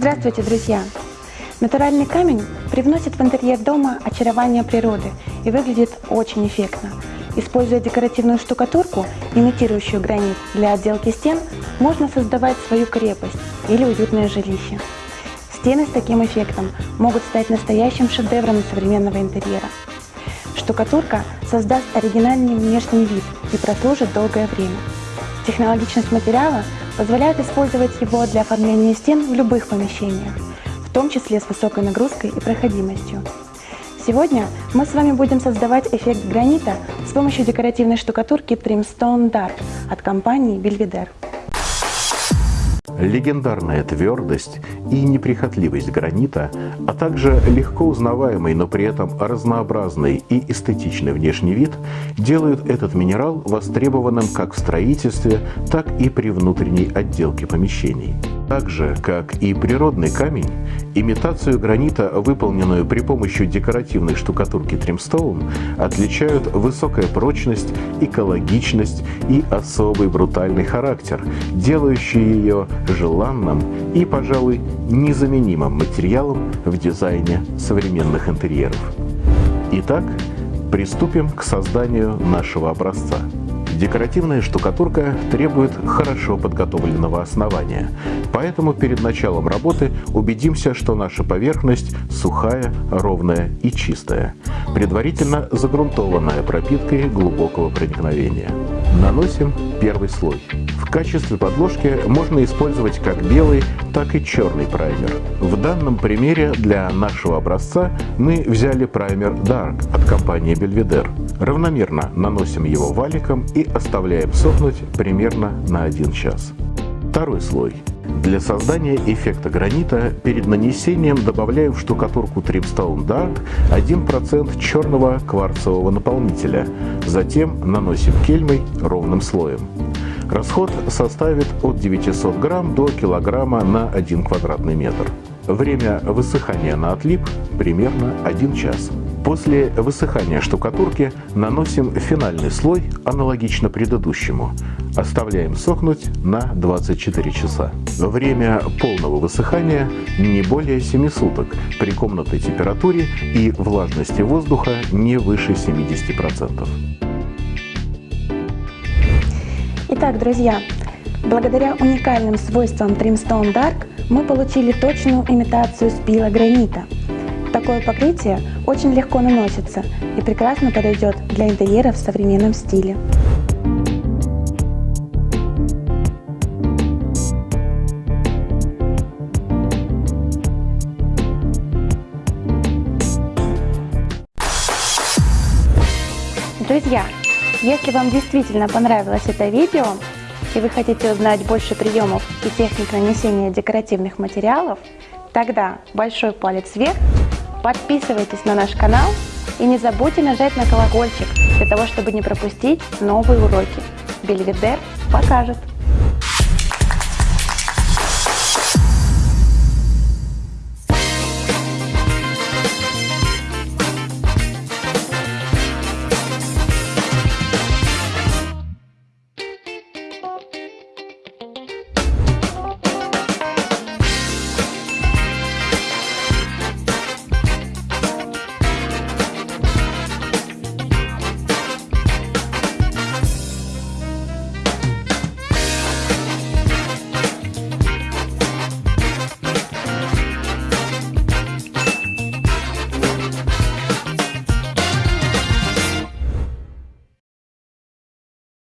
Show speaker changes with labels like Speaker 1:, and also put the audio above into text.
Speaker 1: Здравствуйте, друзья! Натуральный камень привносит в интерьер дома очарование природы и выглядит очень эффектно. Используя декоративную штукатурку, имитирующую гранит для отделки стен, можно создавать свою крепость или уютное жилище. Стены с таким эффектом могут стать настоящим шедевром современного интерьера. Штукатурка создаст оригинальный внешний вид и прослужит долгое время. Технологичность материала позволяет использовать его для оформления стен в любых помещениях, в том числе с высокой нагрузкой и проходимостью. Сегодня мы с вами будем создавать эффект гранита с помощью декоративной штукатурки Trimstone Dark от компании Belvedere.
Speaker 2: Легендарная твердость и неприхотливость гранита, а также легко узнаваемый, но при этом разнообразный и эстетичный внешний вид делают этот минерал востребованным как в строительстве, так и при внутренней отделке помещений. Так же, как и природный камень, имитацию гранита, выполненную при помощи декоративной штукатурки Тримстоун, отличают высокая прочность, экологичность и особый брутальный характер, делающие ее желанным и, пожалуй, незаменимым материалом в дизайне современных интерьеров. Итак, приступим к созданию нашего образца. Декоративная штукатурка требует хорошо подготовленного основания, поэтому перед началом работы убедимся, что наша поверхность сухая, ровная и чистая, предварительно загрунтованная пропиткой глубокого проникновения. Наносим первый слой. В качестве подложки можно использовать как белый, так и черный праймер. В данном примере для нашего образца мы взяли праймер Dark от компании Belvedere. Равномерно наносим его валиком и оставляем сохнуть примерно на 1 час. Второй слой. Для создания эффекта гранита перед нанесением добавляю в штукатурку Tripstone Dark 1% черного кварцевого наполнителя. Затем наносим кельмой ровным слоем. Расход составит от 900 грамм до килограмма на 1 квадратный метр. Время высыхания на отлип примерно 1 час. После высыхания штукатурки наносим финальный слой, аналогично предыдущему. Оставляем сохнуть на 24 часа. Время полного высыхания не более 7 суток при комнатной температуре и влажности воздуха не выше 70%.
Speaker 1: Итак, друзья, благодаря уникальным свойствам Trimstone Dark мы получили точную имитацию спила гранита. Такое покрытие очень легко наносится и прекрасно подойдет для интерьера в современном стиле. Друзья, если вам действительно понравилось это видео и вы хотите узнать больше приемов и техник нанесения декоративных материалов, тогда большой палец вверх, подписывайтесь на наш канал и не забудьте нажать на колокольчик для того, чтобы не пропустить новые уроки. Бельведер покажет!